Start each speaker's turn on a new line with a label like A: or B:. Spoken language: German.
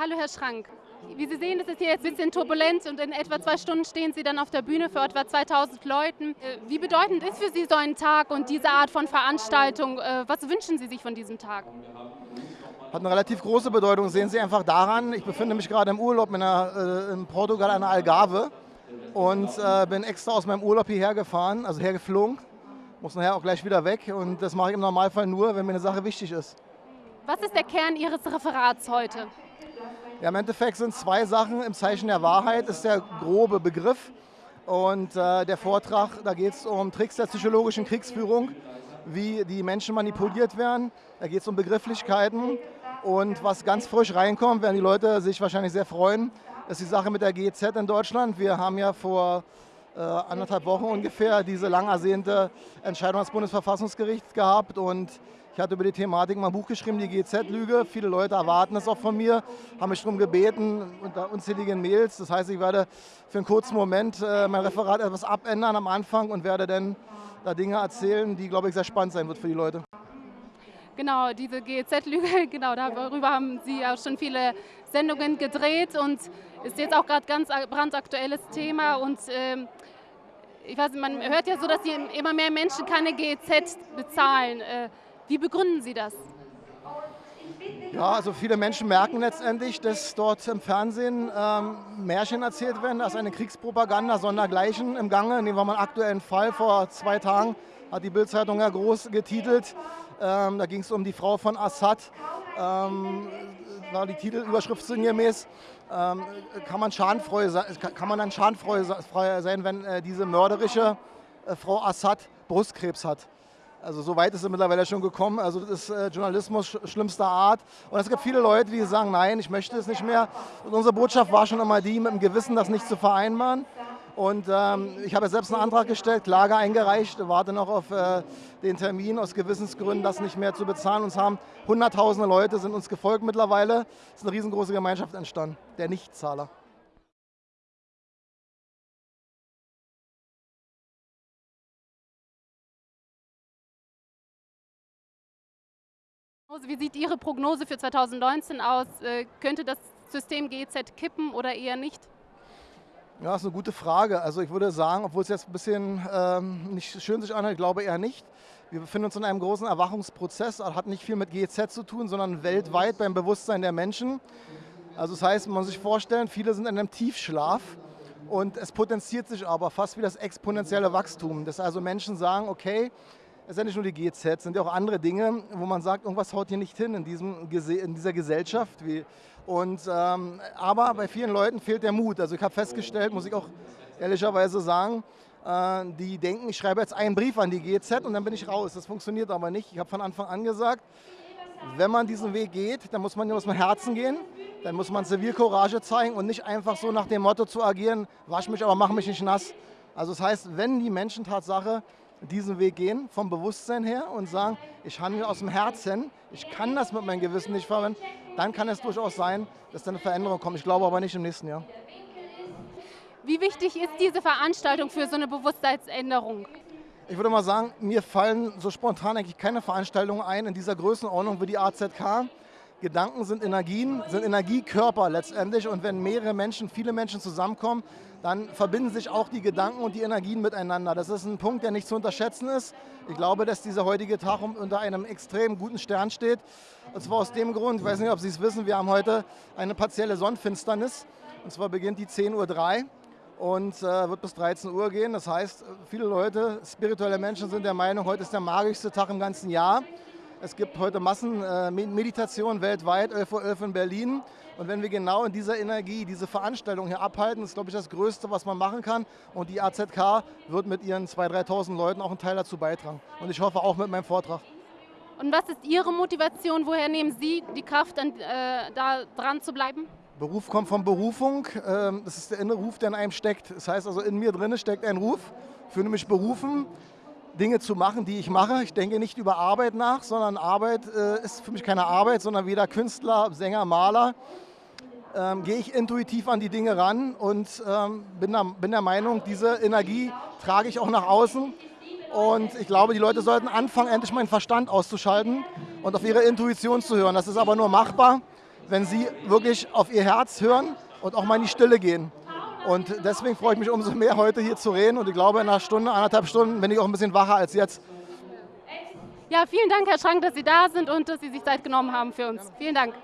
A: Hallo Herr Schrank. Wie Sie sehen, ist es hier jetzt ein bisschen turbulent und in etwa zwei Stunden stehen Sie dann auf der Bühne für etwa 2000 Leuten. Äh, wie bedeutend ist für Sie so ein Tag und diese Art von Veranstaltung? Äh, was wünschen Sie sich von diesem Tag?
B: Hat eine relativ große Bedeutung. Sehen Sie einfach daran, ich befinde mich gerade im Urlaub in, einer, äh, in Portugal an der Algarve und bin extra aus meinem Urlaub hierher gefahren, also hergeflogen. Muss nachher auch gleich wieder weg und das mache ich im Normalfall nur, wenn mir eine Sache wichtig ist.
A: Was ist der Kern Ihres Referats heute?
B: Ja, Im Endeffekt sind zwei Sachen. Im Zeichen der Wahrheit ist der grobe Begriff. Und äh, der Vortrag, da geht es um Tricks der psychologischen Kriegsführung, wie die Menschen manipuliert werden. Da geht es um Begrifflichkeiten. Und was ganz frisch reinkommt, werden die Leute sich wahrscheinlich sehr freuen, ist die Sache mit der GEZ in Deutschland. Wir haben ja vor äh, anderthalb Wochen ungefähr diese lang ersehnte Entscheidung des Bundesverfassungsgerichts gehabt. Und ich hatte über die Thematik mal ein Buch geschrieben, die GZ-Lüge. Viele Leute erwarten es auch von mir, haben mich darum gebeten, unter unzähligen Mails. Das heißt, ich werde für einen kurzen Moment äh, mein Referat etwas abändern am Anfang und werde dann da Dinge erzählen, die, glaube ich, sehr spannend sein wird für die Leute.
A: Genau, diese GEZ-Lüge, genau, darüber haben Sie auch schon viele Sendungen gedreht und ist jetzt auch gerade ganz brandaktuelles Thema und ähm, ich weiß, man hört ja so, dass immer mehr Menschen keine GEZ bezahlen. Äh, wie begründen Sie das?
B: Ja, also viele Menschen merken letztendlich, dass dort im Fernsehen ähm, Märchen erzählt werden, dass eine Kriegspropaganda sondergleichen im Gange. Nehmen wir mal einen aktuellen Fall. Vor zwei Tagen hat die Bildzeitung ja groß getitelt. Ähm, da ging es um die Frau von Assad. Ähm, war die Titelüberschrift sinngemäß. Ähm, kann, man schadenfreu, kann man dann schadenfrei sein, wenn äh, diese mörderische äh, Frau Assad Brustkrebs hat? Also so weit ist es mittlerweile schon gekommen. Also das ist äh, Journalismus schlimmster Art. Und es gibt viele Leute, die sagen, nein, ich möchte es nicht mehr. Und unsere Botschaft war schon immer die, mit dem Gewissen das nicht zu vereinbaren. Und ähm, ich habe selbst einen Antrag gestellt, Klage eingereicht, warte noch auf äh, den Termin aus Gewissensgründen, das nicht mehr zu bezahlen. Uns haben hunderttausende Leute sind uns gefolgt mittlerweile. Es ist eine riesengroße Gemeinschaft entstanden, der Nichtzahler.
A: Wie sieht Ihre Prognose für 2019 aus? Äh, könnte das System GEZ kippen oder eher nicht?
B: Ja, das ist eine gute Frage. Also ich würde sagen, obwohl es jetzt ein bisschen ähm, nicht schön sich anhört, ich glaube eher nicht. Wir befinden uns in einem großen Erwachungsprozess. Hat nicht viel mit GEZ zu tun, sondern weltweit beim Bewusstsein der Menschen. Also das heißt, man muss sich vorstellen, viele sind in einem Tiefschlaf und es potenziert sich aber fast wie das exponentielle Wachstum. Dass also Menschen sagen, okay, es ja nicht nur die GZ, es sind ja auch andere Dinge, wo man sagt, irgendwas haut hier nicht hin in, diesem, in dieser Gesellschaft. Und, ähm, aber bei vielen Leuten fehlt der Mut. Also ich habe festgestellt, muss ich auch ehrlicherweise sagen, äh, die denken, ich schreibe jetzt einen Brief an die GZ und dann bin ich raus. Das funktioniert aber nicht. Ich habe von Anfang an gesagt, wenn man diesen Weg geht, dann muss man aus dem Herzen gehen, dann muss man Zivilcourage zeigen und nicht einfach so nach dem Motto zu agieren, wasch mich, aber mach mich nicht nass. Also das heißt, wenn die Menschen Tatsache diesen Weg gehen, vom Bewusstsein her und sagen, ich handle aus dem Herzen, ich kann das mit meinem Gewissen nicht verwenden, dann kann es durchaus sein, dass da eine Veränderung kommt. Ich glaube aber nicht im nächsten Jahr.
A: Wie wichtig ist diese Veranstaltung für so eine Bewusstseinsänderung?
B: Ich würde mal sagen, mir fallen so spontan eigentlich keine Veranstaltungen ein in dieser Größenordnung wie die AZK. Gedanken sind Energien, sind Energiekörper letztendlich und wenn mehrere Menschen, viele Menschen zusammenkommen, dann verbinden sich auch die Gedanken und die Energien miteinander. Das ist ein Punkt, der nicht zu unterschätzen ist. Ich glaube, dass dieser heutige Tag unter einem extrem guten Stern steht. Und zwar aus dem Grund, ich weiß nicht, ob Sie es wissen, wir haben heute eine partielle Sonnenfinsternis. Und zwar beginnt die 10.03 Uhr und äh, wird bis 13 Uhr gehen. Das heißt, viele Leute, spirituelle Menschen sind der Meinung, heute ist der magischste Tag im ganzen Jahr. Es gibt heute Massenmeditation äh, weltweit, 11.11 Uhr .11 in Berlin. Und wenn wir genau in dieser Energie diese Veranstaltung hier abhalten, ist, glaube ich, das Größte, was man machen kann. Und die AZK wird mit ihren 2.000, 3.000 Leuten auch einen Teil dazu beitragen. Und ich hoffe auch mit meinem Vortrag.
A: Und was ist Ihre Motivation? Woher nehmen Sie die Kraft, dann, äh, da dran zu bleiben?
B: Beruf kommt von Berufung. Ähm, das ist der innere Ruf, der in einem steckt. Das heißt also, in mir drin steckt ein Ruf. Ich fühle mich berufen, Dinge zu machen, die ich mache. Ich denke nicht über Arbeit nach, sondern Arbeit äh, ist für mich keine Arbeit, sondern weder Künstler, Sänger, Maler. Ähm, gehe ich intuitiv an die Dinge ran und ähm, bin, der, bin der Meinung, diese Energie trage ich auch nach außen. Und ich glaube, die Leute sollten anfangen, endlich meinen Verstand auszuschalten und auf ihre Intuition zu hören. Das ist aber nur machbar, wenn Sie wirklich auf Ihr Herz hören und auch mal in die Stille gehen. Und deswegen freue ich mich umso mehr, heute hier zu reden. Und ich glaube, in einer Stunde, anderthalb Stunden bin ich auch ein bisschen wacher als jetzt.
A: Ja, vielen Dank, Herr Schrank, dass Sie da sind und dass Sie sich Zeit genommen haben für uns. Vielen Dank.